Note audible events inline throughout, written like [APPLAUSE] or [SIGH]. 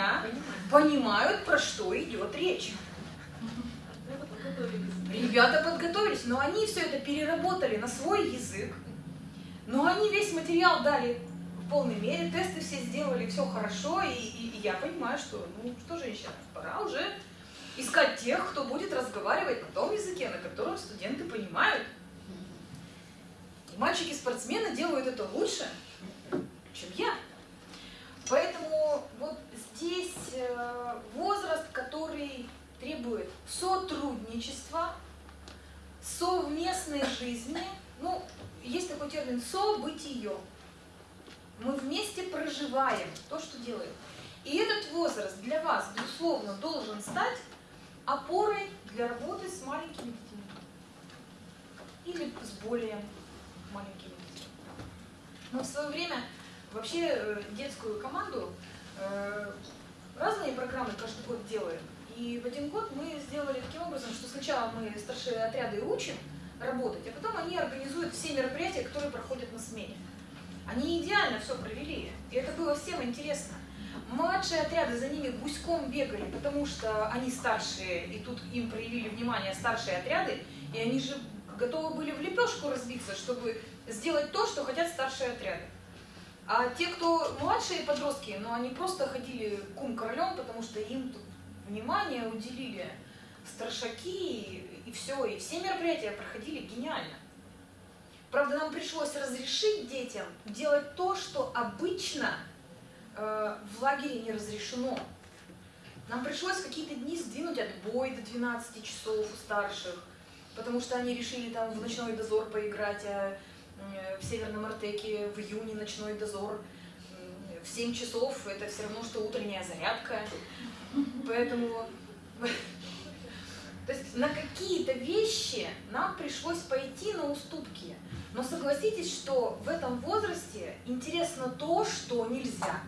меня понимают, про что идет речь. Ребята подготовились, но они все это переработали на свой язык. Но они весь материал дали в полной мере, тесты все сделали, все хорошо, и, и, и я понимаю, что, ну что, женщина, пора уже искать тех, кто будет разговаривать на том языке, на котором студенты понимают. И мальчики-спортсмены делают это лучше, чем я. Поэтому вот здесь э, возраст, который требует сотрудничества, совместной жизни, ну, есть такой термин «событие». Мы вместе проживаем то, что делаем. И этот возраст для вас, безусловно, должен стать опорой для работы с маленькими детьми. Или с более маленькими детьми. Мы в свое время вообще э, детскую команду разные программы каждый год делаем. И в один год мы сделали таким образом, что сначала мы старшие отряды учим работать, а потом они организуют все мероприятия, которые проходят на смене. Они идеально все провели, и это было всем интересно. Младшие отряды за ними гуськом бегали, потому что они старшие, и тут им проявили внимание старшие отряды, и они же готовы были в лепешку разбиться, чтобы сделать то, что хотят старшие отряды. А те, кто младшие подростки, ну они просто ходили кум королем, потому что им тут внимание уделили старшаки и все, и все мероприятия проходили гениально. Правда, нам пришлось разрешить детям делать то, что обычно э, в лагере не разрешено. Нам пришлось какие-то дни сдвинуть отбой до 12 часов у старших, потому что они решили там в ночной дозор поиграть, а в Северном Артеке в июне ночной дозор в 7 часов это все равно, что утренняя зарядка. Поэтому [LAUGHS] то есть на какие-то вещи нам пришлось пойти на уступки. Но согласитесь, что в этом возрасте интересно то, что нельзя.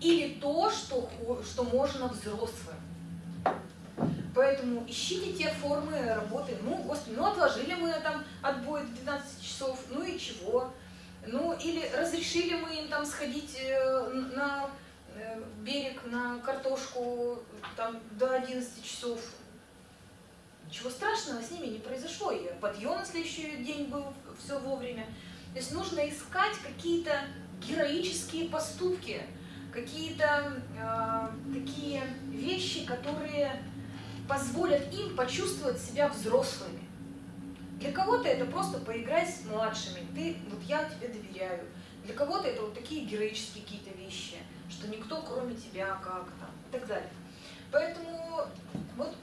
Или то, что, что можно взрослым. Поэтому ищите те формы работы. Ну, господи, ну отложили мы там отбой до 12 часов, ну и чего? Ну, или разрешили мы им там сходить э, на э, берег, на картошку там до 11 часов, Ничего страшного с ними не произошло. И подъем на следующий день был все вовремя. То есть нужно искать какие-то героические поступки, какие-то э, такие вещи, которые позволят им почувствовать себя взрослыми. Для кого-то это просто поиграть с младшими, ты, вот я тебе доверяю. Для кого-то это вот такие героические какие-то вещи, что никто кроме тебя как там и так далее. Поэтому вот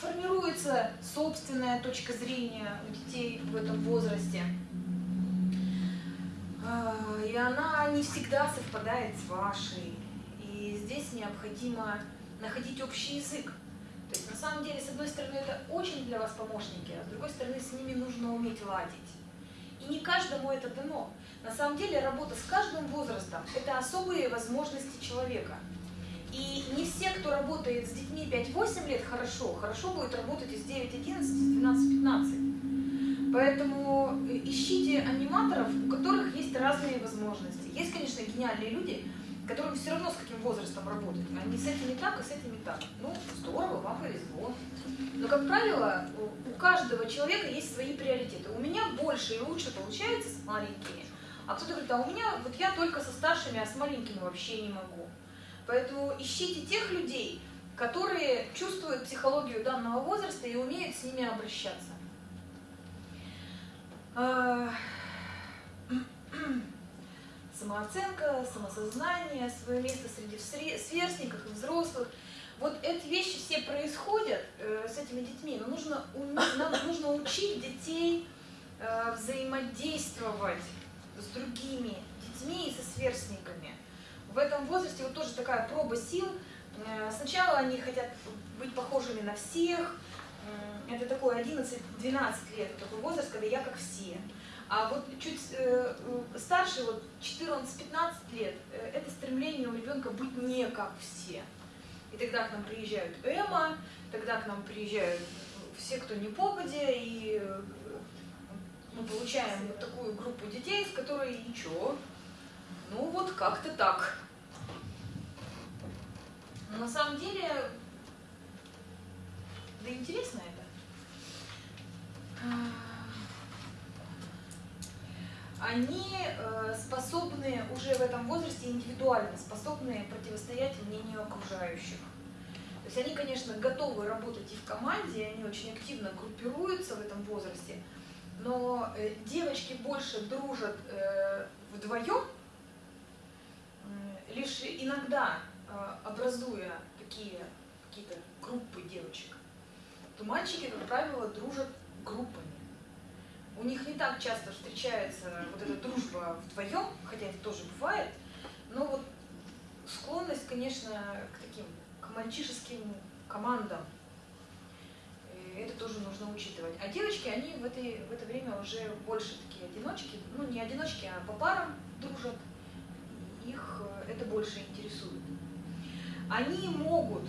формируется собственная точка зрения у детей в этом возрасте. А, и она не всегда совпадает с вашей. И здесь необходимо находить общий язык. Самом деле, с одной стороны, это очень для вас помощники, а с другой стороны, с ними нужно уметь ладить. И не каждому это дано. На самом деле, работа с каждым возрастом – это особые возможности человека – и не все, кто работает с детьми 5-8 лет, хорошо. Хорошо будет работать и с 9-11, с 12-15. Поэтому э, ищите аниматоров, у которых есть разные возможности. Есть, конечно, гениальные люди, которым все равно с каким возрастом работать. Они с этим не так, и с этим не так. Ну, здорово, вам повезло. Но, как правило, у каждого человека есть свои приоритеты. У меня больше и лучше получается с маленькими, а кто-то говорит, а у меня вот я только со старшими, а с маленькими вообще не могу. Поэтому ищите тех людей, которые чувствуют психологию данного возраста и умеют с ними обращаться. Самооценка, самосознание, свое место среди сверстников и взрослых. Вот эти вещи все происходят э, с этими детьми, но нужно, нам нужно учить детей э, взаимодействовать с другими детьми и со сверстниками в этом возрасте вот тоже такая проба сил. Э, сначала они хотят быть похожими на всех. Это такой 11-12 лет, такой возраст, когда я как все. А вот чуть э, старше, вот 14-15 лет, э, это стремление у ребенка быть не как все. И тогда к нам приезжают Эма, тогда к нам приезжают все, кто не попадя, и мы получаем вот такую группу детей, с которой ничего, ну вот как-то так. Но на самом деле, да интересно это. Они э, способны уже в этом возрасте индивидуально, способны противостоять мнению окружающих. То есть они, конечно, готовы работать и в команде, они очень активно группируются в этом возрасте, но э, девочки больше дружат э, вдвоем, лишь иногда образуя такие какие-то группы девочек, то мальчики, как правило, дружат группами. У них не так часто встречается вот эта дружба вдвоем, хотя это тоже бывает, но вот склонность, конечно, к таким, к мальчишеским командам, это тоже нужно учитывать. А девочки, они в, этой, в это время уже больше такие одиночки, ну не одиночки, а по парам дружат, их э, это больше интересует. Они могут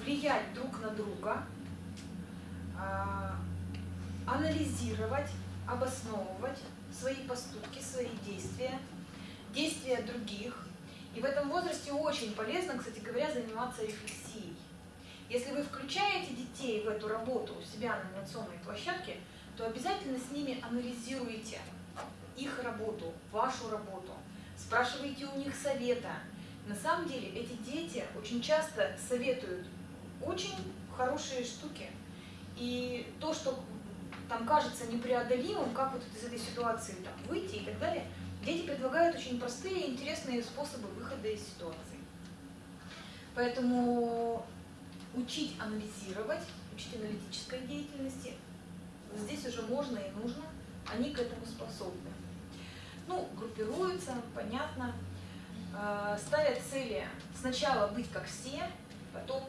влиять друг на друга, а, анализировать, обосновывать свои поступки, свои действия, действия других. И в этом возрасте очень полезно, кстати говоря, заниматься рефлексией. Если вы включаете детей в эту работу у себя на инновационной площадке, то обязательно с ними анализируйте их работу, вашу работу, спрашивайте у них совета. На самом деле эти дети очень часто советуют очень хорошие штуки. И то, что там кажется непреодолимым, как вот из этой ситуации там, выйти и так далее, дети предлагают очень простые и интересные способы выхода из ситуации. Поэтому учить анализировать, учить аналитической деятельности, здесь уже можно и нужно, они к этому способны. Ну, группируются, понятно, э, ставят цели сначала быть как все, потом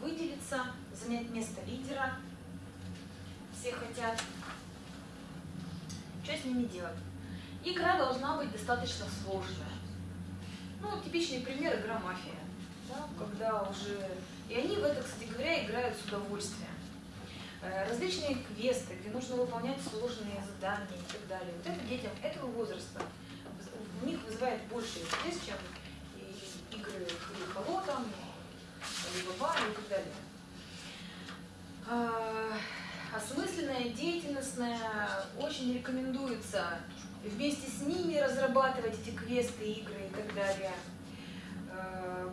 выделиться, занять место лидера, все хотят. Что с ними делать? Игра должна быть достаточно сложная. Ну, типичный пример игра мафия. Да, когда уже... И они в это, кстати говоря, играют с удовольствием. Э, различные квесты, где нужно выполнять сложные задания и так далее. Вот это детям этого возраста у них вызывает больше интерес, чем игры Хрихало там, Алибаба и так далее. Осмысленная, деятельностная, очень рекомендуется вместе с ними разрабатывать эти квесты, игры и так далее. Э,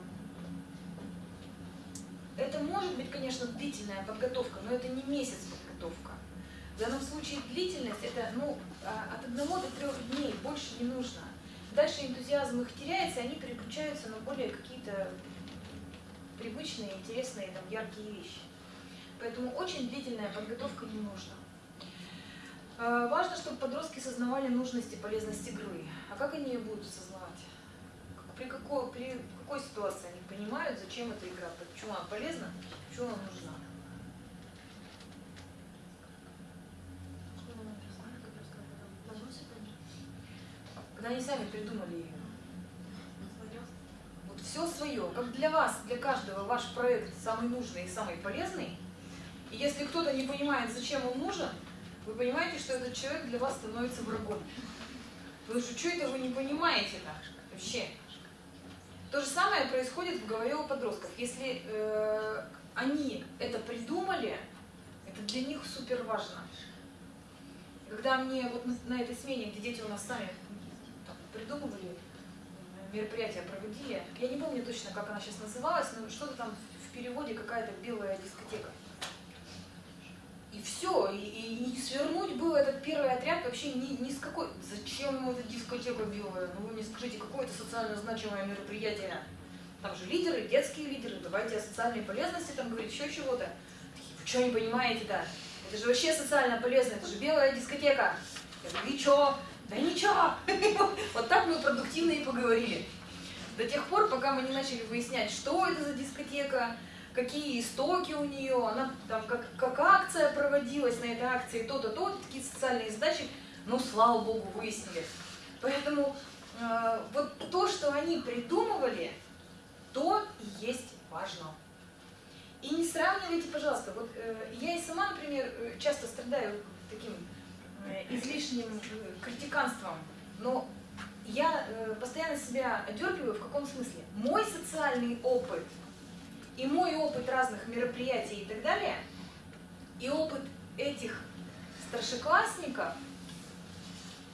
это может быть, конечно, длительная подготовка, но это не месяц подготовка. В данном случае длительность это ну, а, от одного до трех дней, больше не нужно. Дальше энтузиазм их теряется, они переключаются на более какие-то привычные, интересные, там, яркие вещи. Поэтому очень длительная подготовка не нужна. А, важно, чтобы подростки сознавали нужность и полезность игры. А как они ее будут осознавать? При какой, при какой ситуации они понимают, зачем эта игра, почему она полезна, почему она нужна? Когда они сами придумали ее. Вот все свое. Как для вас, для каждого ваш проект самый нужный и самый полезный, и если кто-то не понимает, зачем он нужен, вы понимаете, что этот человек для вас становится врагом. Потому что что это вы не понимаете-то вообще? То же самое происходит в голове у подростков. Если э, они это придумали, это для них супер важно. Когда мне вот на, на этой смене, где дети у нас сами там, придумывали, мероприятия проводили, я не помню точно, как она сейчас называлась, но что-то там в переводе какая-то белая дискотека. И все, и, и не свернуть было этот первый отряд вообще ни, ни с какой... Зачем ему эта дискотека белая? Ну вы мне скажите, какое это социально значимое мероприятие? Там же лидеры, детские лидеры, давайте о социальной полезности там говорить, еще чего-то. Вы что не понимаете-то? Это же вообще социально полезно, это же белая дискотека. Я говорю, и что? Да ничего. [LAUGHS] Вот так мы продуктивно и поговорили. До тех пор, пока мы не начали выяснять, что это за дискотека, какие истоки у нее, она там как, как акция проводилась на этой акции, то-то, то, такие социальные задачи, ну, слава богу, выяснили. Поэтому э, вот то, что они придумывали, то и есть важно. И не сравнивайте, пожалуйста, вот э, я и сама, например, э, часто страдаю таким э, излишним э, критиканством, но я э, постоянно себя одергиваю в каком смысле? Мой социальный опыт – и мой опыт разных мероприятий и так далее, и опыт этих старшеклассников,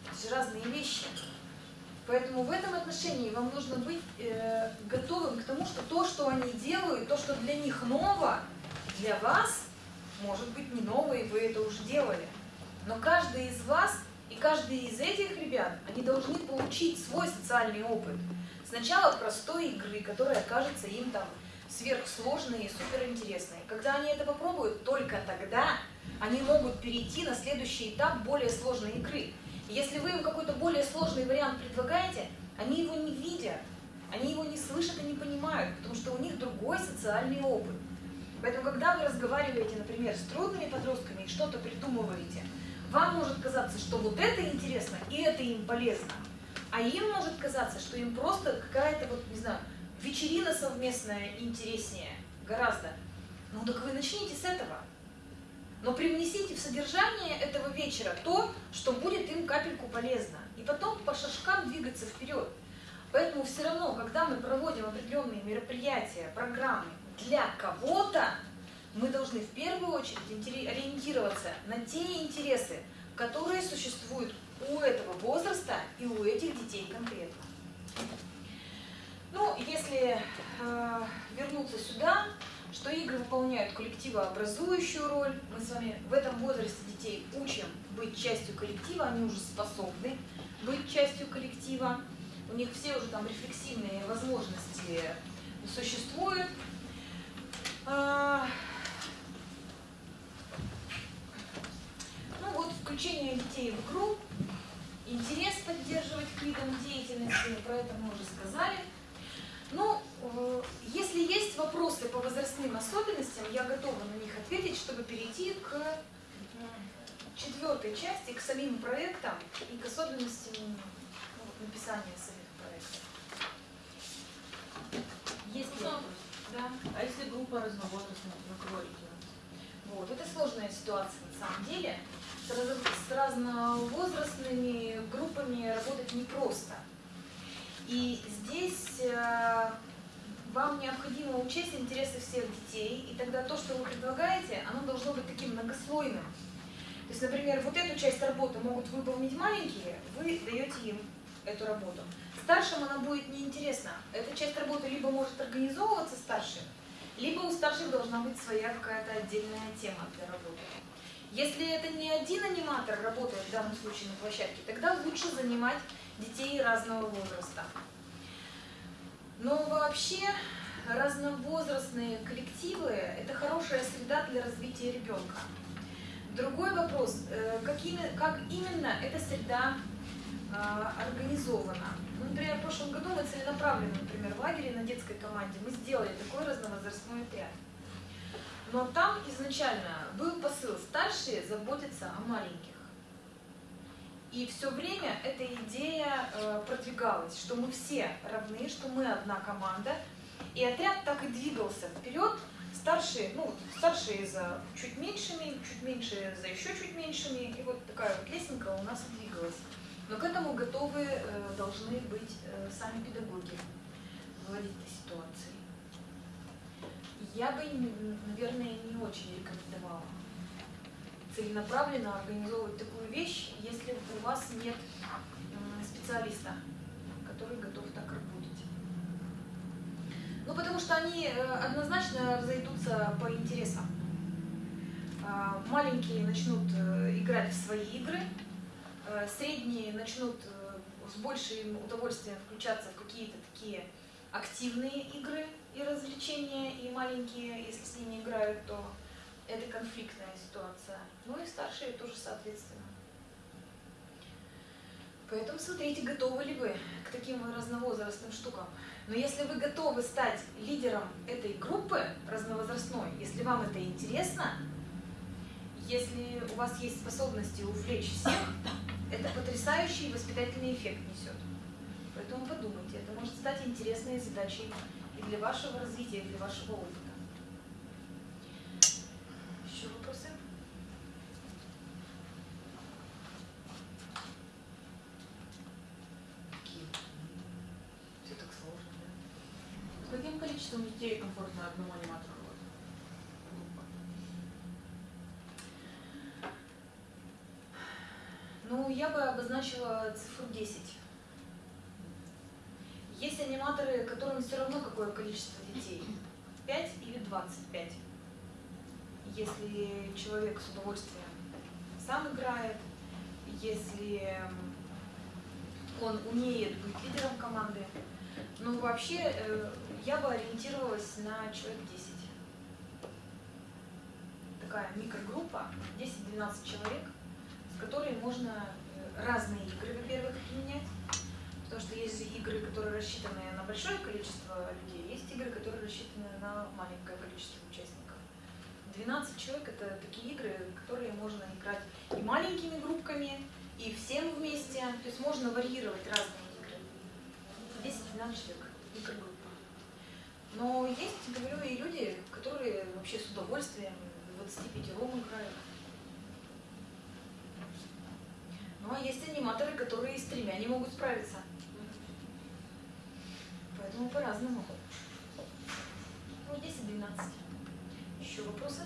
это же разные вещи. Поэтому в этом отношении вам нужно быть э, готовым к тому, что то, что они делают, то, что для них ново, для вас может быть не ново, и вы это уже делали. Но каждый из вас и каждый из этих ребят, они должны получить свой социальный опыт. Сначала простой игры, которая кажется им там сверхсложной и суперинтересной. Когда они это попробуют, только тогда они могут перейти на следующий этап более сложной игры. Если вы им какой-то более сложный вариант предлагаете, они его не видят, они его не слышат и не понимают, потому что у них другой социальный опыт. Поэтому, когда вы разговариваете, например, с трудными подростками и что-то придумываете, вам может казаться, что вот это интересно и это им полезно, а им может казаться, что им просто какая-то, вот, не знаю, вечерина совместная интереснее гораздо. Ну так вы начните с этого. Но привнесите в содержание этого вечера то, что будет им капельку полезно. И потом по шажкам двигаться вперед. Поэтому все равно, когда мы проводим определенные мероприятия, программы для кого-то, мы должны в первую очередь ориентироваться на те интересы, которые существуют у этого возраста и у этих детей конкретно. Ну, если э, вернуться сюда, что игры выполняют коллективообразующую роль. Мы с вами в этом возрасте детей учим быть частью коллектива, они уже способны быть частью коллектива. У них все уже там рефлексивные возможности существуют. А, ну вот, включение детей в игру, интерес поддерживать к видам деятельности, про это мы уже сказали. Ну, э, если есть вопросы по возрастным особенностям, я готова на них ответить, чтобы перейти к четвертой части, к самим проектам и к особенностям ну, написания самих проектов. Есть ли вопрос? Да. А если группа разновозрастных, как говорите? Вот, это сложная ситуация на самом деле. С, раз, с разновозрастными группами работать непросто. И здесь э, вам необходимо учесть интересы всех детей, и тогда то, что вы предлагаете, оно должно быть таким многослойным. То есть, например, вот эту часть работы могут выполнить маленькие, вы даете им эту работу. Старшим она будет неинтересна. Эта часть работы либо может организовываться старшим, либо у старших должна быть своя какая-то отдельная тема для работы. Если это не один аниматор работает в данном случае на площадке, тогда лучше занимать детей разного возраста. Но вообще разновозрастные коллективы – это хорошая среда для развития ребенка. Другой вопрос, э, как именно эта среда а, организована. Ну, например, в прошлом году мы целенаправленно, например, в лагере на детской команде мы сделали такой разновозрастной отряд. Но там изначально был посыл старшие заботятся о маленьких. И все время эта идея э, продвигалась, что мы все равны, что мы одна команда. И отряд так и двигался вперед. Старшие, ну, старшие за чуть меньшими, чуть меньшие за еще чуть меньшими. И вот такая вот лесенка у нас двигалась. Но к этому готовы э, должны быть э, сами педагоги владеть этой ситуацией. Я бы, наверное, не очень рекомендовала целенаправленно организовывать такую вещь, если у вас нет специалиста, который готов так работать. Ну, потому что они э, однозначно разойдутся по интересам. А, маленькие начнут э, играть в свои игры, э, средние начнут с большим удовольствием включаться в какие-то такие активные игры и развлечения, и маленькие, если с ними играют, то это конфликтная ситуация. Ну и старшие тоже соответственно. Поэтому смотрите, готовы ли вы к таким разновозрастным штукам. Но если вы готовы стать лидером этой группы разновозрастной, если вам это интересно, если у вас есть способности увлечь всех, это потрясающий воспитательный эффект несет. Поэтому подумайте, это может стать интересной задачей и для вашего развития, и для вашего опыта. Еще вопросы? Какие? Все так сложно, да? С каким коллективом количеством детей комфортно одному аниматору? Группа. Ну, я бы обозначила цифру 10. Есть аниматоры, которым все равно какое количество детей. 5 или 25. Если человек с удовольствием сам играет, если он умеет быть лидером команды. Ну, вообще, э, я бы ориентировалась на человек 10. Такая микрогруппа, 10-12 человек, с которой можно э, разные игры, во-первых, применять. Потому что есть игры, которые рассчитаны на большое количество людей, есть игры, которые рассчитаны на маленькое количество участников. 12 человек — это такие игры, которые можно играть и маленькими группками, и всем вместе. То есть можно варьировать разные игры. 10-12 человек, микрогруппа. Но есть, говорю, и люди, которые вообще с удовольствием 25 ром играют. Ну а есть аниматоры, которые с тремя не могут справиться. Поэтому по-разному. Ну, 10-12. Еще вопросы?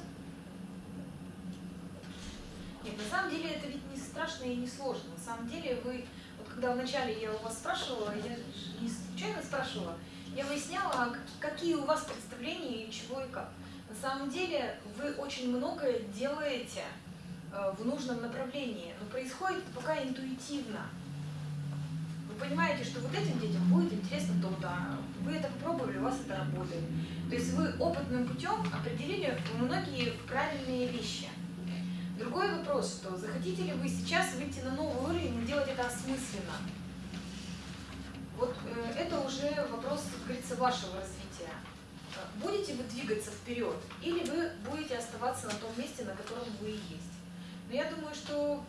Нет, на самом деле это ведь не страшно и не сложно. На самом деле вы, вот когда вначале я у вас спрашивала, я не случайно спрашивала, я выясняла, какие у вас представления и чего и как. На самом деле вы очень многое делаете э, в нужном направлении, но происходит пока интуитивно. Вы понимаете, что вот этим детям будет интересно то-то, вы это попробовали, у вас это работает. То есть вы опытным путем определили многие правильные вещи. Другой вопрос, что захотите ли вы сейчас выйти на новый уровень и делать это осмысленно? Вот э, это уже вопрос, как говорится, вашего развития. Будете вы двигаться вперед или вы будете оставаться на том месте, на котором вы и есть? Но я думаю, что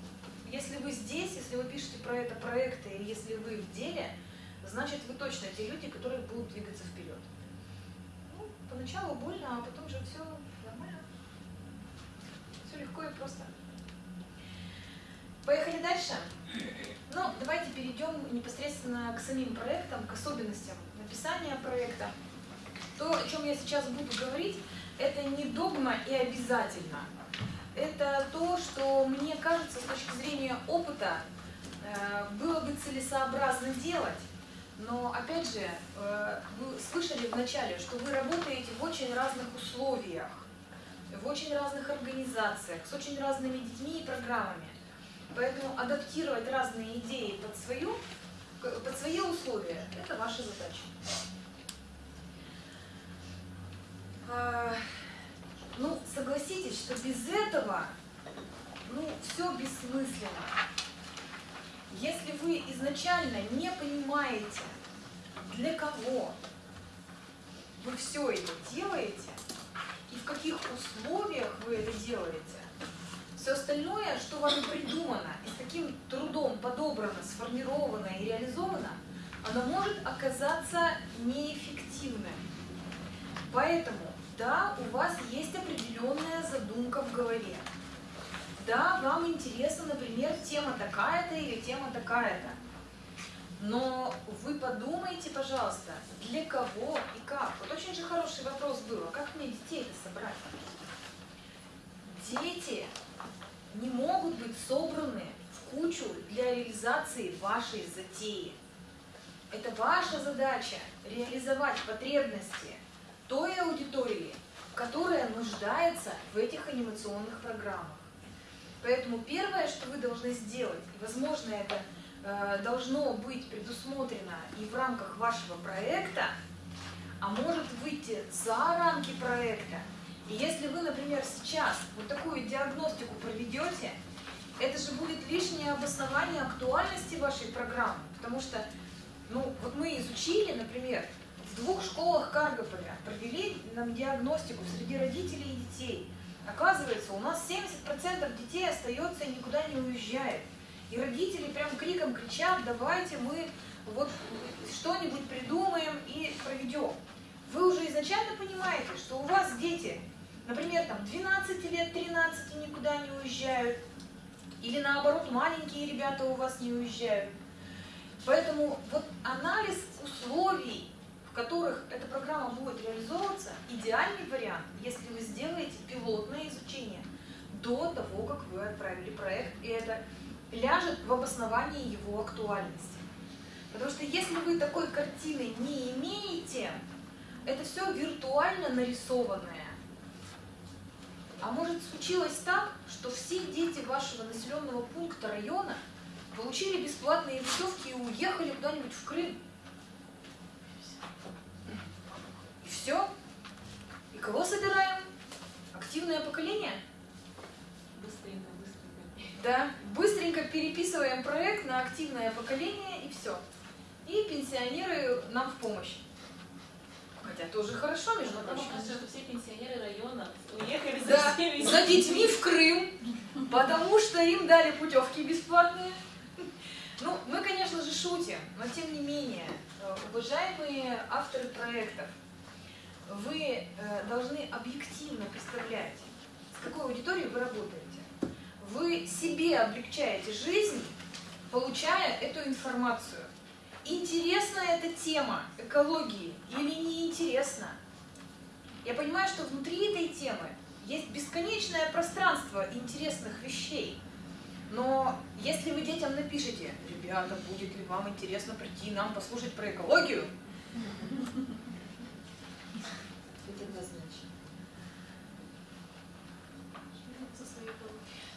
если вы здесь, если вы пишете про это проекты, и если вы в деле, значит вы точно те люди, которые будут двигаться вперед. Ну, поначалу больно, а потом же все все легко и просто. Поехали дальше. Ну, давайте перейдем непосредственно к самим проектам, к особенностям написания проекта. То, о чем я сейчас буду говорить, это не догма и обязательно. Это то, что мне кажется с точки зрения опыта э, было бы целесообразно делать. Но, опять же, э, вы слышали вначале, что вы работаете в очень разных условиях в очень разных организациях, с очень разными детьми и программами. Поэтому адаптировать разные идеи под, свою, под свои условия – это ваша задача. А, ну, согласитесь, что без этого ну, все бессмысленно. Если вы изначально не понимаете, для кого вы все это делаете, и в каких условиях вы это делаете. Все остальное, что вами придумано и с каким трудом подобрано, сформировано и реализовано, оно может оказаться неэффективным. Поэтому, да, у вас есть определенная задумка в голове. Да, вам интересна, например, тема такая-то или тема такая-то. Но вы подумайте, пожалуйста, для кого и как. Вот очень же хороший вопрос был, а как мне детей-то собрать? Дети не могут быть собраны в кучу для реализации вашей затеи. Это ваша задача реализовать потребности той аудитории, которая нуждается в этих анимационных программах. Поэтому первое, что вы должны сделать, и возможно это Э, должно быть предусмотрено и в рамках вашего проекта, а может выйти за рамки проекта. И если вы, например, сейчас вот такую диагностику проведете, это же будет лишнее обоснование актуальности вашей программы. Потому что, ну, вот мы изучили, например, в двух школах Каргополя провели нам диагностику среди родителей и детей. Оказывается, у нас 70% детей остается и никуда не уезжает. И родители прям криком кричат, давайте мы вот что-нибудь придумаем и проведем. Вы уже изначально понимаете, что у вас дети, например, там 12 лет, 13 никуда не уезжают, или наоборот, маленькие ребята у вас не уезжают. Поэтому вот анализ условий, в которых эта программа будет реализована, идеальный вариант, если вы сделаете пилотное изучение до того, как вы отправили проект, и это ляжет в обосновании его актуальности. Потому что если вы такой картины не имеете, это все виртуально нарисованное. А может случилось так, что все дети вашего населенного пункта района получили бесплатные путевки и уехали куда-нибудь в Крым. И все. И кого собираем? Активное поколение? Быстренько, быстренько. Да. Быстренько переписываем проект на активное поколение и все. И пенсионеры нам в помощь. Хотя тоже хорошо, между Потому прочим. что все пенсионеры района уехали за Да, за детьми в Крым, потому что им дали путевки бесплатные. Ну, мы, конечно же, шутим, но тем не менее, э, уважаемые авторы проектов, вы э, должны объективно представлять, с какой аудиторией вы работаете. Вы себе облегчаете жизнь, получая эту информацию. Интересна эта тема экологии или неинтересна? Я понимаю, что внутри этой темы есть бесконечное пространство интересных вещей. Но если вы детям напишете, ребята, будет ли вам интересно прийти нам послушать про экологию, Это однозначно.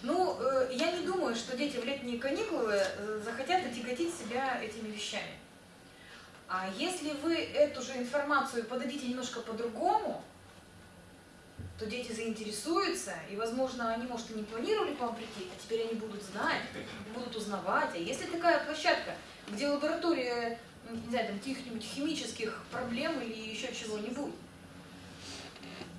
Ну, э, я не думаю, что дети в летние каникулы э, захотят отяготить себя этими вещами. А если вы эту же информацию подадите немножко по-другому, то дети заинтересуются, и, возможно, они, может, и не планировали к вам прийти, а теперь они будут знать, будут узнавать. А если такая площадка, где лаборатория, не знаю, там, каких-нибудь химических проблем или еще чего-нибудь,